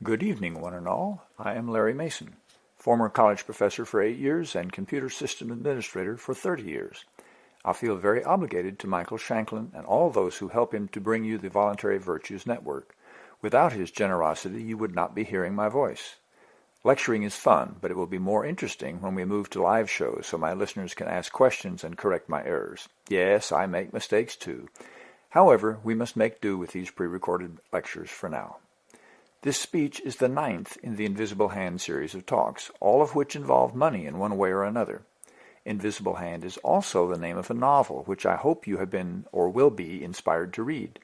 Good evening, one and all. I am Larry Mason, former college professor for eight years and computer system administrator for 30 years. I feel very obligated to Michael Shanklin and all those who help him to bring you the Voluntary Virtues Network. Without his generosity, you would not be hearing my voice. Lecturing is fun, but it will be more interesting when we move to live shows so my listeners can ask questions and correct my errors. Yes, I make mistakes too. However, we must make do with these pre-recorded lectures for now. This speech is the ninth in the Invisible Hand series of talks, all of which involve money in one way or another. Invisible Hand is also the name of a novel, which I hope you have been or will be inspired to read.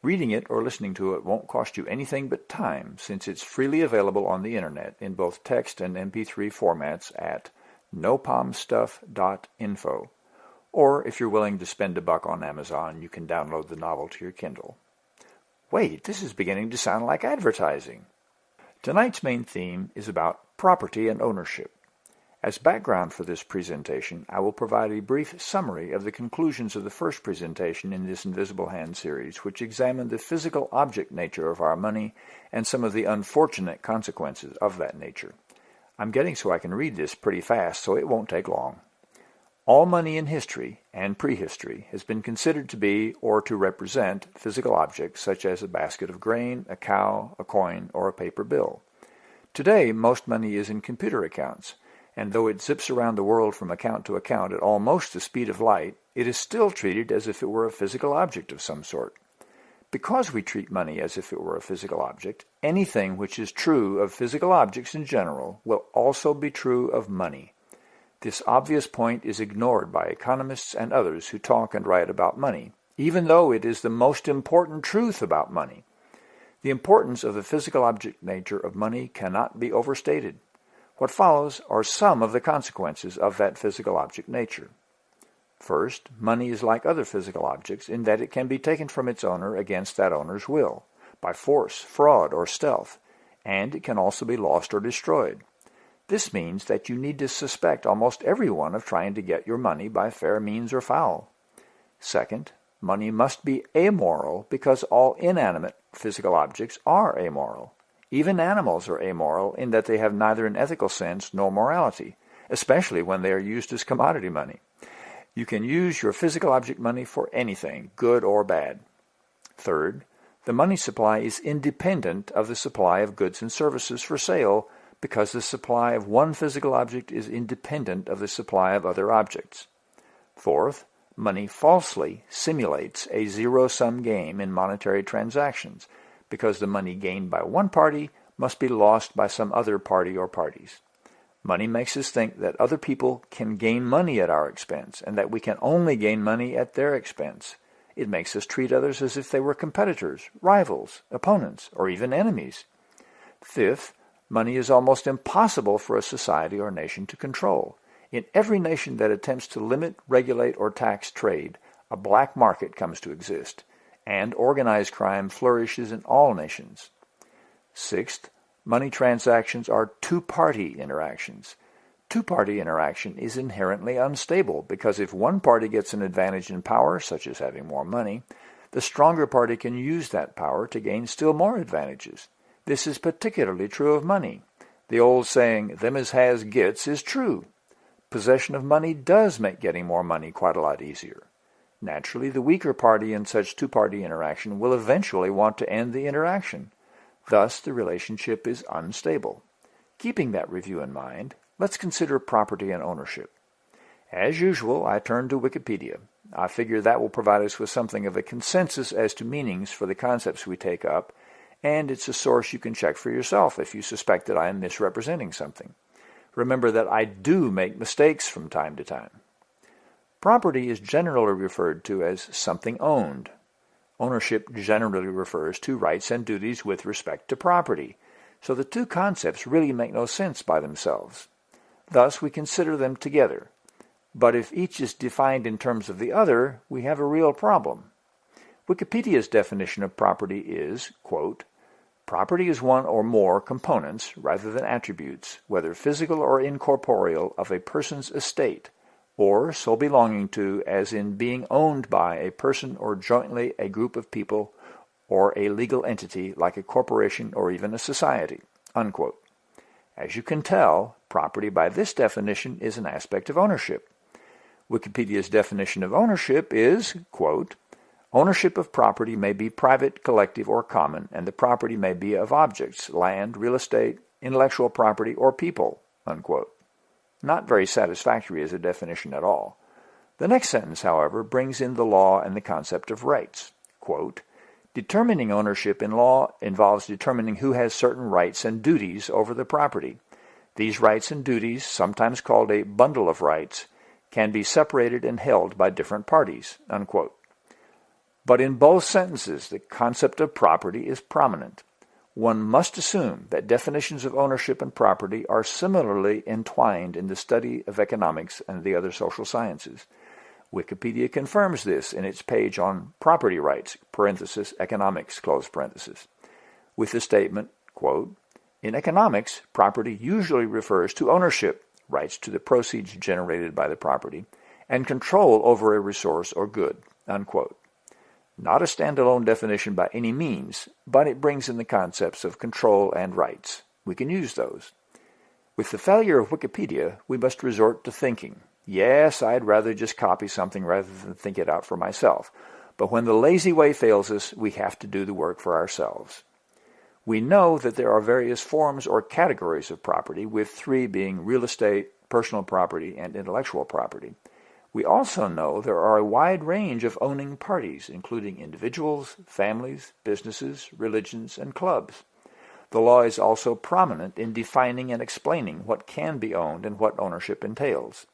Reading it or listening to it won't cost you anything but time, since it's freely available on the internet in both text and MP3 formats at nopomstuff.info. Or if you're willing to spend a buck on Amazon, you can download the novel to your Kindle. Wait, this is beginning to sound like advertising. Tonight's main theme is about property and ownership. As background for this presentation, I will provide a brief summary of the conclusions of the first presentation in this Invisible Hand series, which examined the physical object nature of our money and some of the unfortunate consequences of that nature. I'm getting so I can read this pretty fast, so it won't take long. All money in history and prehistory has been considered to be or to represent physical objects such as a basket of grain, a cow, a coin, or a paper bill. Today, most money is in computer accounts, and though it zips around the world from account to account at almost the speed of light, it is still treated as if it were a physical object of some sort. Because we treat money as if it were a physical object, anything which is true of physical objects in general will also be true of money. This obvious point is ignored by economists and others who talk and write about money, even though it is the most important truth about money. The importance of the physical object nature of money cannot be overstated. What follows are some of the consequences of that physical object nature. First, money is like other physical objects in that it can be taken from its owner against that owner's will, by force, fraud, or stealth, and it can also be lost or destroyed. This means that you need to suspect almost everyone of trying to get your money by fair means or foul. Second, money must be amoral because all inanimate physical objects are amoral. Even animals are amoral in that they have neither an ethical sense nor morality, especially when they are used as commodity money. You can use your physical object money for anything, good or bad. Third, the money supply is independent of the supply of goods and services for sale because the supply of one physical object is independent of the supply of other objects. Fourth, money falsely simulates a zero-sum game in monetary transactions because the money gained by one party must be lost by some other party or parties. Money makes us think that other people can gain money at our expense and that we can only gain money at their expense. It makes us treat others as if they were competitors, rivals, opponents, or even enemies. Fifth, Money is almost impossible for a society or nation to control. In every nation that attempts to limit, regulate, or tax trade, a black market comes to exist, and organized crime flourishes in all nations. Sixth, money transactions are two-party interactions. Two-party interaction is inherently unstable because if one party gets an advantage in power, such as having more money, the stronger party can use that power to gain still more advantages. This is particularly true of money. The old saying, them as has gets, is true. Possession of money does make getting more money quite a lot easier. Naturally, the weaker party in such two-party interaction will eventually want to end the interaction. Thus, the relationship is unstable. Keeping that review in mind, let's consider property and ownership. As usual, I turn to Wikipedia. I figure that will provide us with something of a consensus as to meanings for the concepts we take up, and it's a source you can check for yourself if you suspect that I am misrepresenting something. Remember that I do make mistakes from time to time. Property is generally referred to as something owned. Ownership generally refers to rights and duties with respect to property, so the two concepts really make no sense by themselves. Thus, we consider them together. But if each is defined in terms of the other, we have a real problem. Wikipedia's definition of property is, quote, Property is one or more components, rather than attributes, whether physical or incorporeal, of a person's estate, or so belonging to as in being owned by a person or jointly a group of people, or a legal entity like a corporation or even a society. Unquote. As you can tell, property by this definition is an aspect of ownership. Wikipedia's definition of ownership is, quote, Ownership of property may be private, collective, or common, and the property may be of objects, land, real estate, intellectual property, or people. Unquote. Not very satisfactory as a definition at all. The next sentence, however, brings in the law and the concept of rights. Quote, Determining ownership in law involves determining who has certain rights and duties over the property. These rights and duties, sometimes called a bundle of rights, can be separated and held by different parties. Unquote. But in both sentences, the concept of property is prominent. One must assume that definitions of ownership and property are similarly entwined in the study of economics and the other social sciences. Wikipedia confirms this in its page on property rights, parenthesis, economics, close parenthesis, with the statement, quote, In economics, property usually refers to ownership, rights to the proceeds generated by the property, and control over a resource or good, unquote. Not a standalone definition by any means, but it brings in the concepts of control and rights. We can use those. With the failure of Wikipedia, we must resort to thinking. Yes, I'd rather just copy something rather than think it out for myself. But when the lazy way fails us, we have to do the work for ourselves. We know that there are various forms or categories of property, with three being real estate, personal property, and intellectual property. We also know there are a wide range of owning parties, including individuals, families, businesses, religions, and clubs. The law is also prominent in defining and explaining what can be owned and what ownership entails.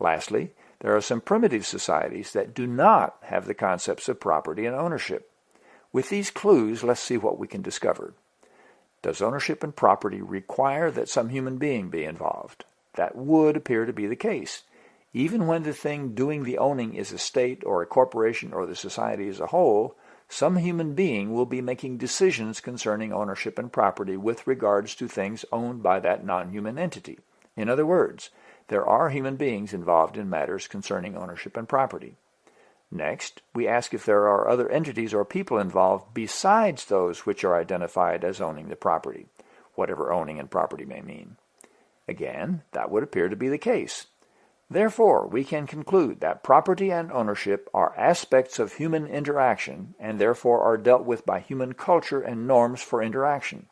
Lastly, there are some primitive societies that do not have the concepts of property and ownership. With these clues, let's see what we can discover. Does ownership and property require that some human being be involved? That would appear to be the case. Even when the thing doing the owning is a state or a corporation or the society as a whole, some human being will be making decisions concerning ownership and property with regards to things owned by that non-human entity. In other words, there are human beings involved in matters concerning ownership and property. Next, we ask if there are other entities or people involved besides those which are identified as owning the property, whatever owning and property may mean. Again, that would appear to be the case. Therefore, we can conclude that property and ownership are aspects of human interaction and therefore are dealt with by human culture and norms for interaction.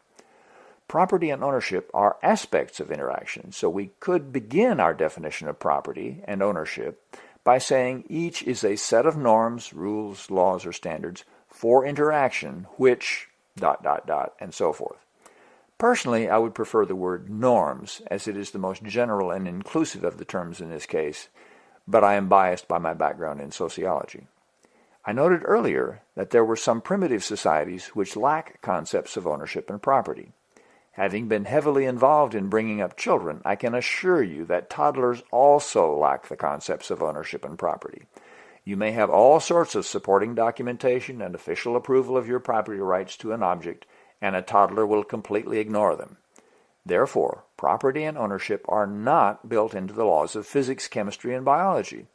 Property and ownership are aspects of interaction, so we could begin our definition of property and ownership by saying each is a set of norms, rules, laws, or standards for interaction which dot dot dot and so forth. Personally, I would prefer the word norms as it is the most general and inclusive of the terms in this case, but I am biased by my background in sociology. I noted earlier that there were some primitive societies which lack concepts of ownership and property. Having been heavily involved in bringing up children, I can assure you that toddlers also lack the concepts of ownership and property. You may have all sorts of supporting documentation and official approval of your property rights to an object, and a toddler will completely ignore them. Therefore, property and ownership are not built into the laws of physics, chemistry, and biology.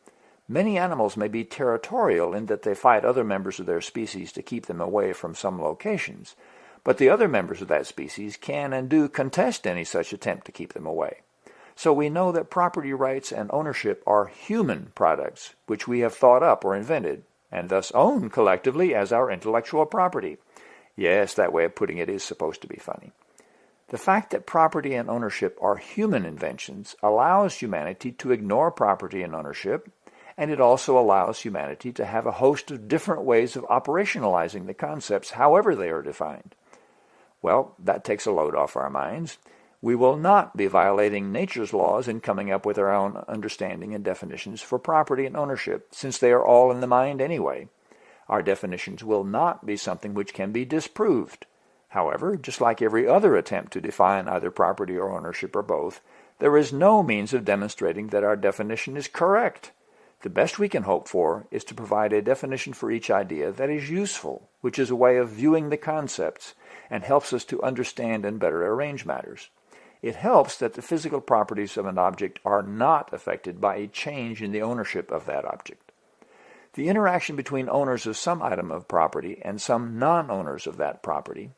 Many animals may be territorial in that they fight other members of their species to keep them away from some locations, but the other members of that species can and do contest any such attempt to keep them away. So we know that property rights and ownership are human products, which we have thought up or invented, and thus own collectively as our intellectual property. Yes, that way of putting it is supposed to be funny. The fact that property and ownership are human inventions allows humanity to ignore property and ownership, and it also allows humanity to have a host of different ways of operationalizing the concepts however they are defined. Well, that takes a load off our minds. We will not be violating nature's laws in coming up with our own understanding and definitions for property and ownership, since they are all in the mind anyway. Our definitions will not be something which can be disproved. However, just like every other attempt to define either property or ownership or both, there is no means of demonstrating that our definition is correct. The best we can hope for is to provide a definition for each idea that is useful, which is a way of viewing the concepts and helps us to understand and better arrange matters. It helps that the physical properties of an object are not affected by a change in the ownership of that object. The interaction between owners of some item of property and some non-owners of that property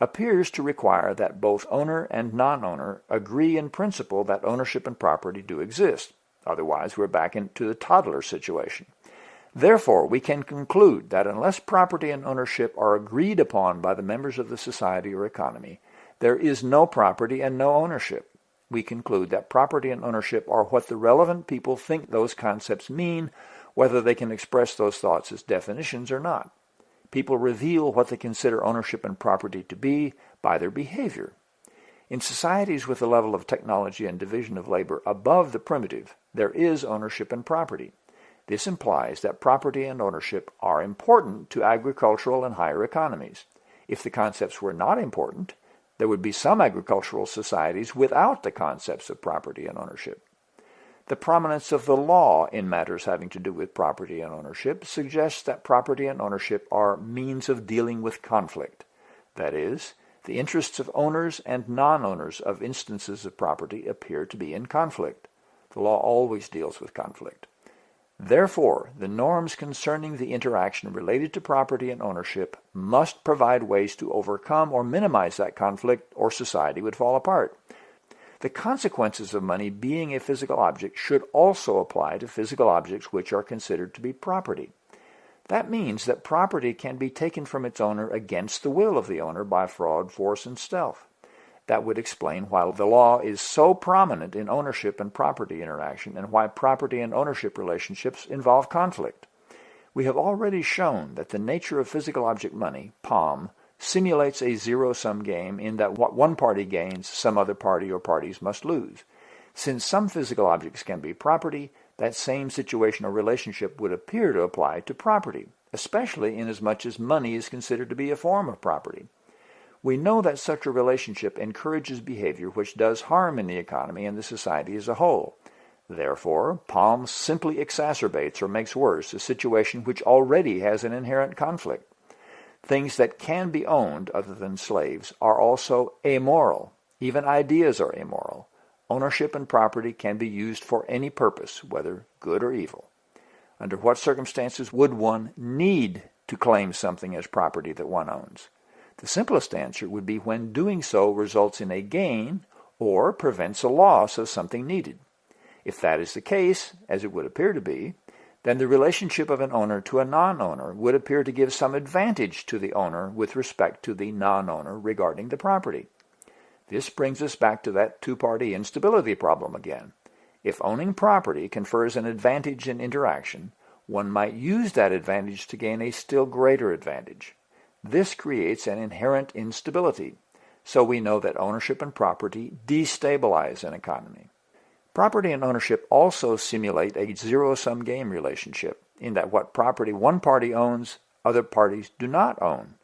appears to require that both owner and non-owner agree in principle that ownership and property do exist. Otherwise, we're back into the toddler situation. Therefore, we can conclude that unless property and ownership are agreed upon by the members of the society or economy, there is no property and no ownership. We conclude that property and ownership are what the relevant people think those concepts mean, whether they can express those thoughts as definitions or not. People reveal what they consider ownership and property to be by their behavior. In societies with a level of technology and division of labor above the primitive, there is ownership and property. This implies that property and ownership are important to agricultural and higher economies. If the concepts were not important, there would be some agricultural societies without the concepts of property and ownership. The prominence of the law in matters having to do with property and ownership suggests that property and ownership are means of dealing with conflict. That is, the interests of owners and non-owners of instances of property appear to be in conflict. The law always deals with conflict. Therefore, the norms concerning the interaction related to property and ownership must provide ways to overcome or minimize that conflict or society would fall apart. The consequences of money being a physical object should also apply to physical objects which are considered to be property. That means that property can be taken from its owner against the will of the owner by fraud, force, and stealth. That would explain why the law is so prominent in ownership and property interaction and why property and ownership relationships involve conflict. We have already shown that the nature of physical object money, POM, simulates a zero-sum game in that what one party gains, some other party or parties must lose. Since some physical objects can be property, that same situation or relationship would appear to apply to property, especially inasmuch as money is considered to be a form of property. We know that such a relationship encourages behavior which does harm in the economy and the society as a whole. Therefore, POM simply exacerbates or makes worse a situation which already has an inherent conflict. Things that can be owned other than slaves are also amoral. Even ideas are amoral. Ownership and property can be used for any purpose, whether good or evil. Under what circumstances would one need to claim something as property that one owns? The simplest answer would be when doing so results in a gain or prevents a loss of something needed. If that is the case, as it would appear to be, then the relationship of an owner to a non-owner would appear to give some advantage to the owner with respect to the non-owner regarding the property. This brings us back to that two-party instability problem again. If owning property confers an advantage in interaction, one might use that advantage to gain a still greater advantage. This creates an inherent instability, so we know that ownership and property destabilize an economy. Property and ownership also simulate a zero-sum game relationship in that what property one party owns, other parties do not own.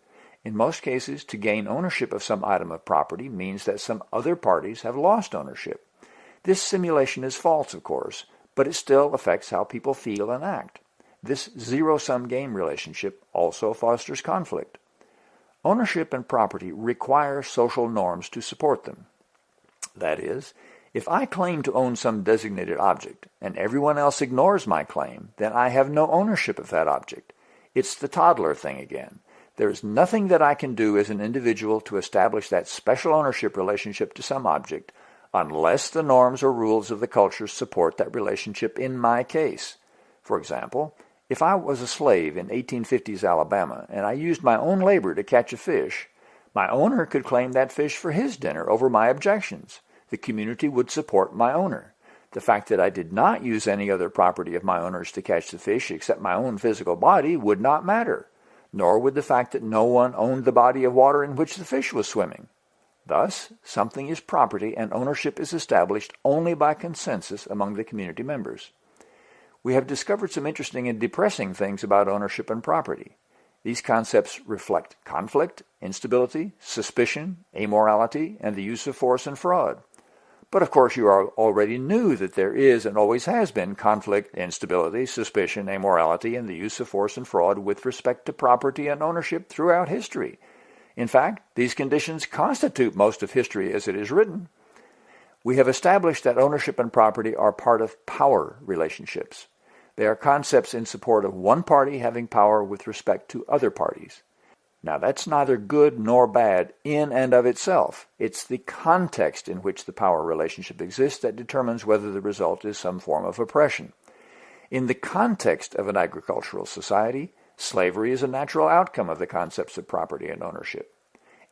In most cases, to gain ownership of some item of property means that some other parties have lost ownership. This simulation is false, of course, but it still affects how people feel and act. This zero-sum game relationship also fosters conflict. Ownership and property require social norms to support them. That is, if I claim to own some designated object and everyone else ignores my claim, then I have no ownership of that object. It's the toddler thing again. There is nothing that I can do as an individual to establish that special ownership relationship to some object unless the norms or rules of the culture support that relationship in my case. For example, if I was a slave in 1850s Alabama and I used my own labor to catch a fish, my owner could claim that fish for his dinner over my objections. The community would support my owner. The fact that I did not use any other property of my owner's to catch the fish except my own physical body would not matter, nor would the fact that no one owned the body of water in which the fish was swimming. Thus, something is property and ownership is established only by consensus among the community members we have discovered some interesting and depressing things about ownership and property. These concepts reflect conflict, instability, suspicion, amorality, and the use of force and fraud. But of course you already knew that there is and always has been conflict, instability, suspicion, amorality, and the use of force and fraud with respect to property and ownership throughout history. In fact, these conditions constitute most of history as it is written. We have established that ownership and property are part of power relationships. They are concepts in support of one party having power with respect to other parties. Now that's neither good nor bad in and of itself. It's the context in which the power relationship exists that determines whether the result is some form of oppression. In the context of an agricultural society, slavery is a natural outcome of the concepts of property and ownership.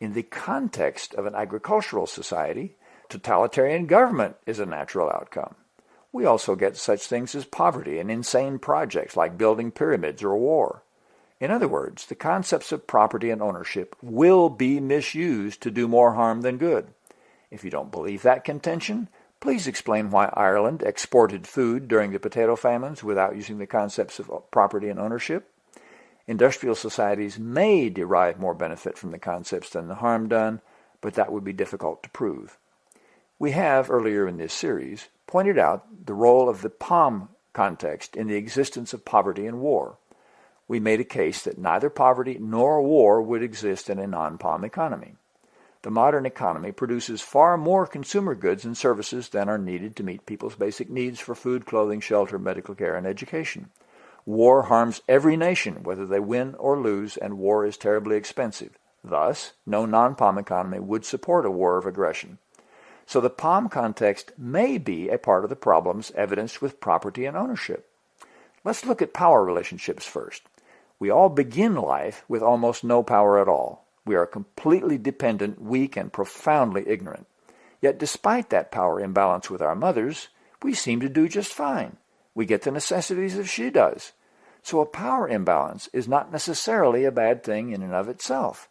In the context of an agricultural society, totalitarian government is a natural outcome. We also get such things as poverty and insane projects like building pyramids or war. In other words, the concepts of property and ownership will be misused to do more harm than good. If you don't believe that contention, please explain why Ireland exported food during the potato famines without using the concepts of property and ownership. Industrial societies may derive more benefit from the concepts than the harm done, but that would be difficult to prove. We have, earlier in this series, pointed out the role of the POM context in the existence of poverty and war. We made a case that neither poverty nor war would exist in a non-POM economy. The modern economy produces far more consumer goods and services than are needed to meet people's basic needs for food, clothing, shelter, medical care, and education. War harms every nation, whether they win or lose, and war is terribly expensive. Thus, no non-POM economy would support a war of aggression. So the POM context may be a part of the problems evidenced with property and ownership. Let's look at power relationships first. We all begin life with almost no power at all. We are completely dependent, weak, and profoundly ignorant. Yet despite that power imbalance with our mothers, we seem to do just fine. We get the necessities as she does. So a power imbalance is not necessarily a bad thing in and of itself.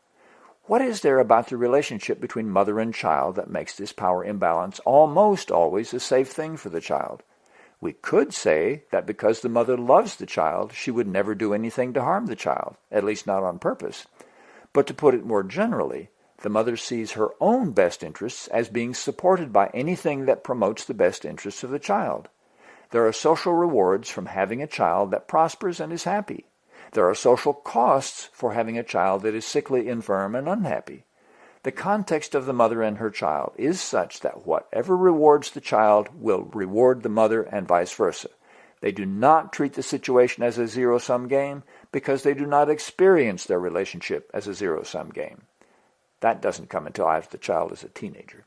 What is there about the relationship between mother and child that makes this power imbalance almost always a safe thing for the child? We could say that because the mother loves the child, she would never do anything to harm the child, at least not on purpose. But to put it more generally, the mother sees her own best interests as being supported by anything that promotes the best interests of the child. There are social rewards from having a child that prospers and is happy. There are social costs for having a child that is sickly, infirm, and unhappy. The context of the mother and her child is such that whatever rewards the child will reward the mother and vice versa. They do not treat the situation as a zero-sum game because they do not experience their relationship as a zero-sum game. That doesn't come until after the child is a teenager.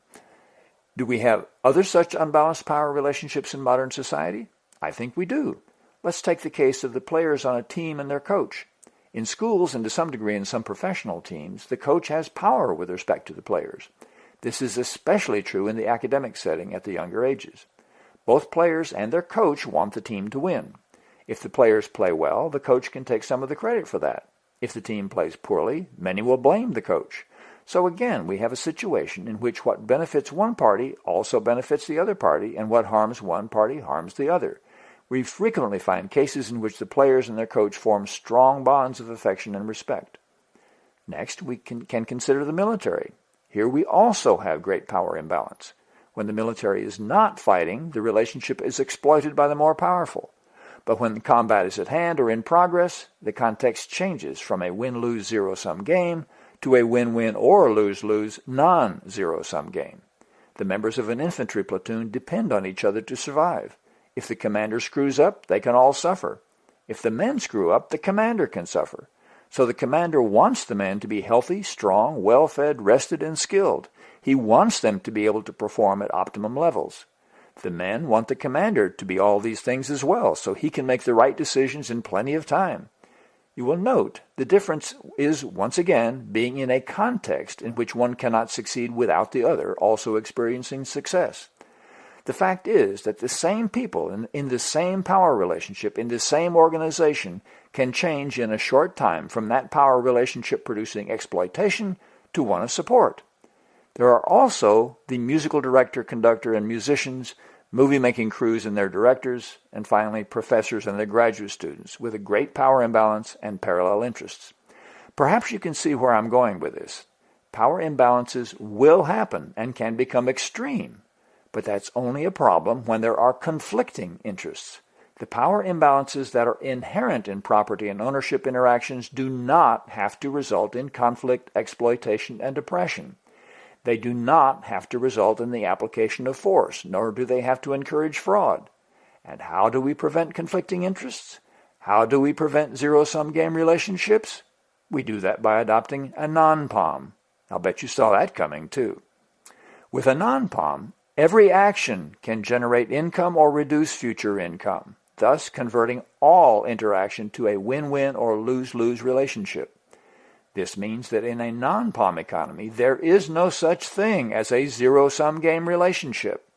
Do we have other such unbalanced power relationships in modern society? I think we do. Let's take the case of the players on a team and their coach. In schools and to some degree in some professional teams, the coach has power with respect to the players. This is especially true in the academic setting at the younger ages. Both players and their coach want the team to win. If the players play well, the coach can take some of the credit for that. If the team plays poorly, many will blame the coach. So again, we have a situation in which what benefits one party also benefits the other party, and what harms one party harms the other. We frequently find cases in which the players and their coach form strong bonds of affection and respect. Next, we can, can consider the military. Here we also have great power imbalance. When the military is not fighting, the relationship is exploited by the more powerful. But when combat is at hand or in progress, the context changes from a win-lose zero-sum game to a win-win or lose-lose non-zero-sum game. The members of an infantry platoon depend on each other to survive. If the commander screws up, they can all suffer. If the men screw up, the commander can suffer. So the commander wants the men to be healthy, strong, well-fed, rested, and skilled. He wants them to be able to perform at optimum levels. The men want the commander to be all these things as well, so he can make the right decisions in plenty of time. You will note the difference is, once again, being in a context in which one cannot succeed without the other also experiencing success. The fact is that the same people in, in the same power relationship, in the same organization, can change in a short time from that power relationship producing exploitation to one of support. There are also the musical director, conductor, and musicians movie-making crews and their directors, and finally professors and their graduate students with a great power imbalance and parallel interests. Perhaps you can see where I'm going with this. Power imbalances will happen and can become extreme, but that's only a problem when there are conflicting interests. The power imbalances that are inherent in property and ownership interactions do not have to result in conflict, exploitation, and oppression. They do not have to result in the application of force, nor do they have to encourage fraud. And how do we prevent conflicting interests? How do we prevent zero-sum game relationships? We do that by adopting a non-POM. I'll bet you saw that coming too. With a non-POM, every action can generate income or reduce future income, thus converting all interaction to a win-win or lose-lose relationship. This means that in a non-POM economy, there is no such thing as a zero-sum game relationship.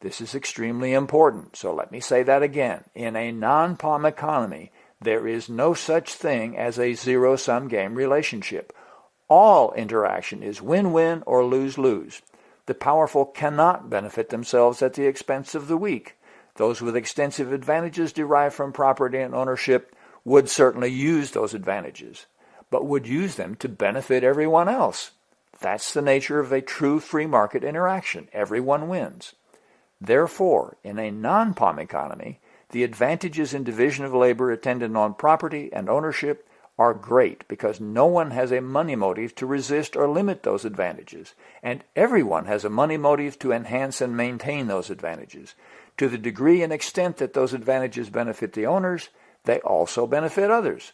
This is extremely important, so let me say that again. In a non-POM economy, there is no such thing as a zero-sum game relationship. All interaction is win-win or lose-lose. The powerful cannot benefit themselves at the expense of the weak. Those with extensive advantages derived from property and ownership would certainly use those advantages but would use them to benefit everyone else. That's the nature of a true free market interaction. Everyone wins. Therefore, in a non-POM economy, the advantages in division of labor attendant on property and ownership are great because no one has a money motive to resist or limit those advantages, and everyone has a money motive to enhance and maintain those advantages. To the degree and extent that those advantages benefit the owners, they also benefit others.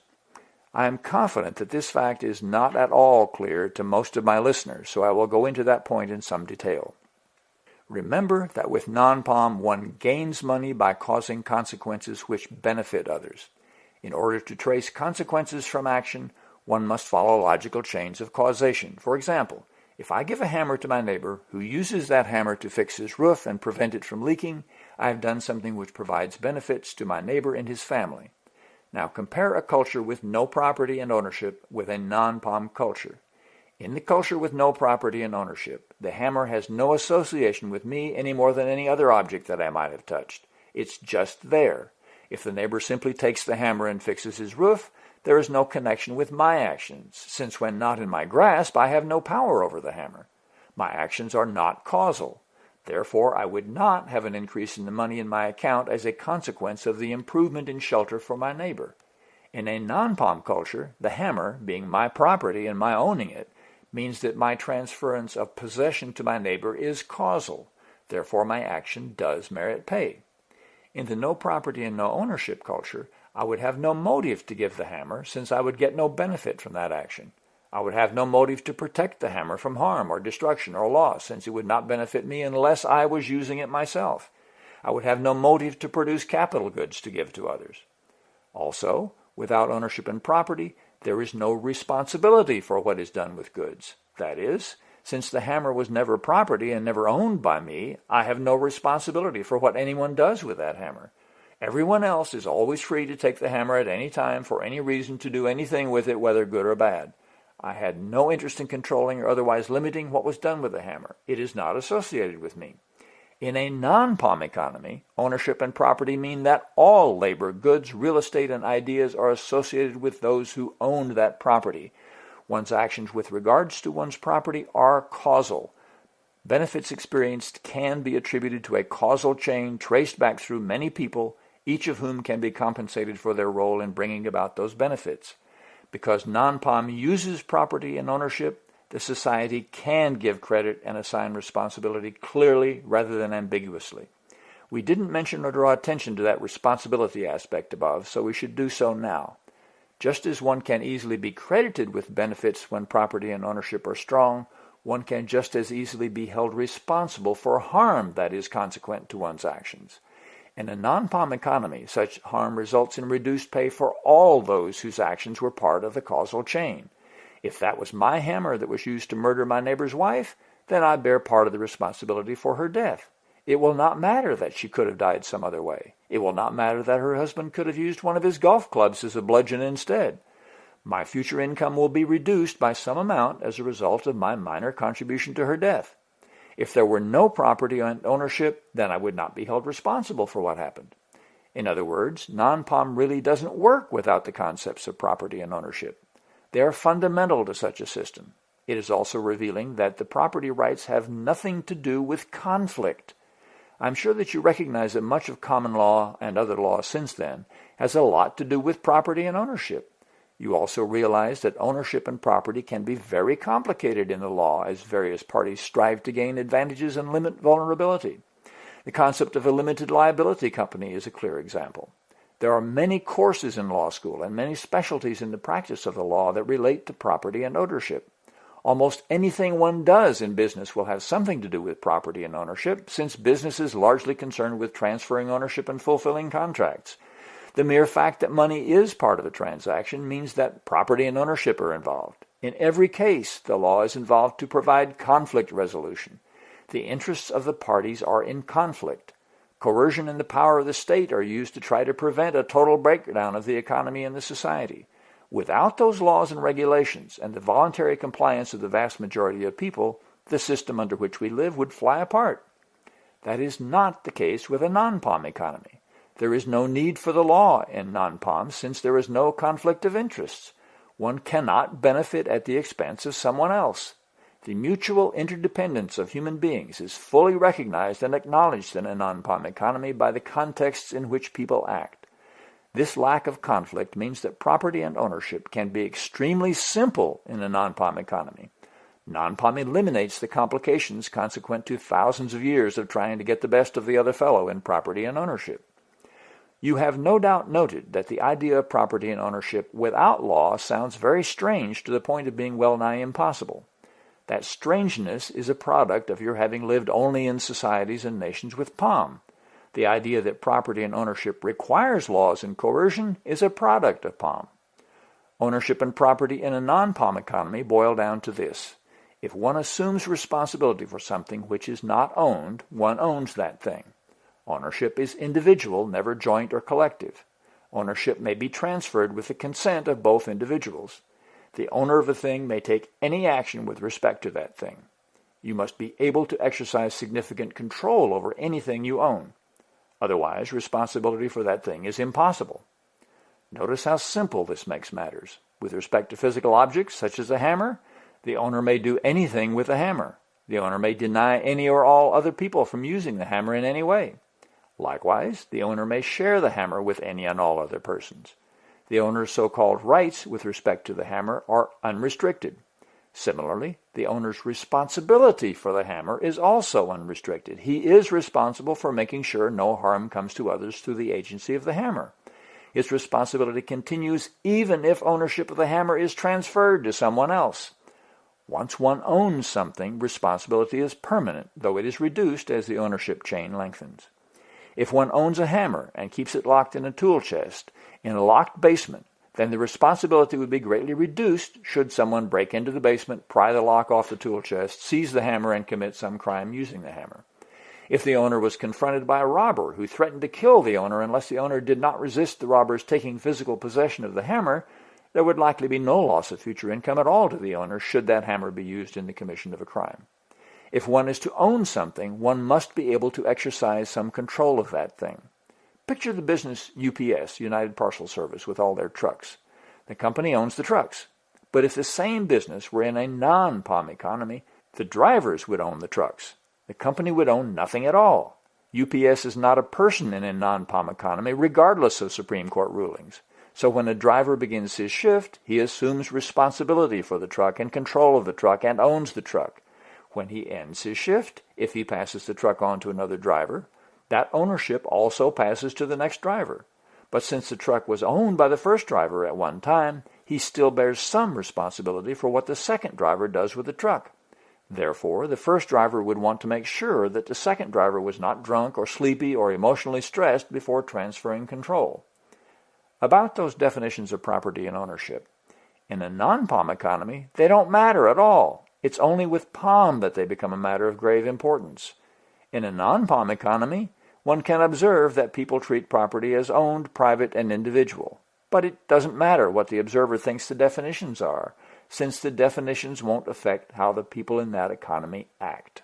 I am confident that this fact is not at all clear to most of my listeners, so I will go into that point in some detail. Remember that with non-POM, one gains money by causing consequences which benefit others. In order to trace consequences from action, one must follow logical chains of causation. For example, if I give a hammer to my neighbor who uses that hammer to fix his roof and prevent it from leaking, I have done something which provides benefits to my neighbor and his family. Now compare a culture with no property and ownership with a non-POM culture. In the culture with no property and ownership, the hammer has no association with me any more than any other object that I might have touched. It's just there. If the neighbor simply takes the hammer and fixes his roof, there is no connection with my actions, since when not in my grasp, I have no power over the hammer. My actions are not causal. Therefore, I would not have an increase in the money in my account as a consequence of the improvement in shelter for my neighbor. In a non-POM culture, the hammer, being my property and my owning it, means that my transference of possession to my neighbor is causal. Therefore, my action does merit pay. In the no property and no ownership culture, I would have no motive to give the hammer since I would get no benefit from that action. I would have no motive to protect the hammer from harm or destruction or loss, since it would not benefit me unless I was using it myself. I would have no motive to produce capital goods to give to others. Also, without ownership and property, there is no responsibility for what is done with goods. That is, since the hammer was never property and never owned by me, I have no responsibility for what anyone does with that hammer. Everyone else is always free to take the hammer at any time for any reason to do anything with it, whether good or bad. I had no interest in controlling or otherwise limiting what was done with the hammer. It is not associated with me. In a non-POM economy, ownership and property mean that all labor, goods, real estate, and ideas are associated with those who owned that property. One's actions with regards to one's property are causal. Benefits experienced can be attributed to a causal chain traced back through many people, each of whom can be compensated for their role in bringing about those benefits. Because non-POM uses property and ownership, the society can give credit and assign responsibility clearly rather than ambiguously. We didn't mention or draw attention to that responsibility aspect above, so we should do so now. Just as one can easily be credited with benefits when property and ownership are strong, one can just as easily be held responsible for harm that is consequent to one's actions. In a non-POM economy, such harm results in reduced pay for all those whose actions were part of the causal chain. If that was my hammer that was used to murder my neighbor's wife, then I bear part of the responsibility for her death. It will not matter that she could have died some other way. It will not matter that her husband could have used one of his golf clubs as a bludgeon instead. My future income will be reduced by some amount as a result of my minor contribution to her death. If there were no property and ownership, then I would not be held responsible for what happened. In other words, non-POM really doesn't work without the concepts of property and ownership. They are fundamental to such a system. It is also revealing that the property rights have nothing to do with conflict. I'm sure that you recognize that much of common law and other law since then has a lot to do with property and ownership. You also realize that ownership and property can be very complicated in the law as various parties strive to gain advantages and limit vulnerability. The concept of a limited liability company is a clear example. There are many courses in law school and many specialties in the practice of the law that relate to property and ownership. Almost anything one does in business will have something to do with property and ownership, since business is largely concerned with transferring ownership and fulfilling contracts. The mere fact that money is part of a transaction means that property and ownership are involved. In every case, the law is involved to provide conflict resolution. The interests of the parties are in conflict. Coercion and the power of the state are used to try to prevent a total breakdown of the economy and the society. Without those laws and regulations and the voluntary compliance of the vast majority of people, the system under which we live would fly apart. That is not the case with a non-POM economy. There is no need for the law in non-POM since there is no conflict of interests. One cannot benefit at the expense of someone else. The mutual interdependence of human beings is fully recognized and acknowledged in a non-POM economy by the contexts in which people act. This lack of conflict means that property and ownership can be extremely simple in a non-POM economy. Non-POM eliminates the complications consequent to thousands of years of trying to get the best of the other fellow in property and ownership. You have no doubt noted that the idea of property and ownership without law sounds very strange to the point of being well nigh impossible. That strangeness is a product of your having lived only in societies and nations with POM. The idea that property and ownership requires laws and coercion is a product of POM. Ownership and property in a non-POM economy boil down to this. If one assumes responsibility for something which is not owned, one owns that thing. Ownership is individual, never joint or collective. Ownership may be transferred with the consent of both individuals. The owner of a thing may take any action with respect to that thing. You must be able to exercise significant control over anything you own. Otherwise, responsibility for that thing is impossible. Notice how simple this makes matters. With respect to physical objects, such as a hammer, the owner may do anything with the hammer. The owner may deny any or all other people from using the hammer in any way. Likewise, the owner may share the hammer with any and all other persons. The owner's so-called rights with respect to the hammer are unrestricted. Similarly, the owner's responsibility for the hammer is also unrestricted. He is responsible for making sure no harm comes to others through the agency of the hammer. His responsibility continues even if ownership of the hammer is transferred to someone else. Once one owns something, responsibility is permanent, though it is reduced as the ownership chain lengthens. If one owns a hammer and keeps it locked in a tool chest, in a locked basement, then the responsibility would be greatly reduced should someone break into the basement, pry the lock off the tool chest, seize the hammer, and commit some crime using the hammer. If the owner was confronted by a robber who threatened to kill the owner unless the owner did not resist the robber's taking physical possession of the hammer, there would likely be no loss of future income at all to the owner should that hammer be used in the commission of a crime. If one is to own something, one must be able to exercise some control of that thing. Picture the business UPS, United Parcel Service, with all their trucks. The company owns the trucks. But if the same business were in a non-POM economy, the drivers would own the trucks. The company would own nothing at all. UPS is not a person in a non-POM economy, regardless of Supreme Court rulings. So when a driver begins his shift, he assumes responsibility for the truck and control of the truck and owns the truck. When he ends his shift, if he passes the truck on to another driver, that ownership also passes to the next driver. But since the truck was owned by the first driver at one time, he still bears some responsibility for what the second driver does with the truck. Therefore, the first driver would want to make sure that the second driver was not drunk or sleepy or emotionally stressed before transferring control. About those definitions of property and ownership. In a non-POM economy, they don't matter at all. It's only with POM that they become a matter of grave importance. In a non-POM economy, one can observe that people treat property as owned, private, and individual. But it doesn't matter what the observer thinks the definitions are, since the definitions won't affect how the people in that economy act.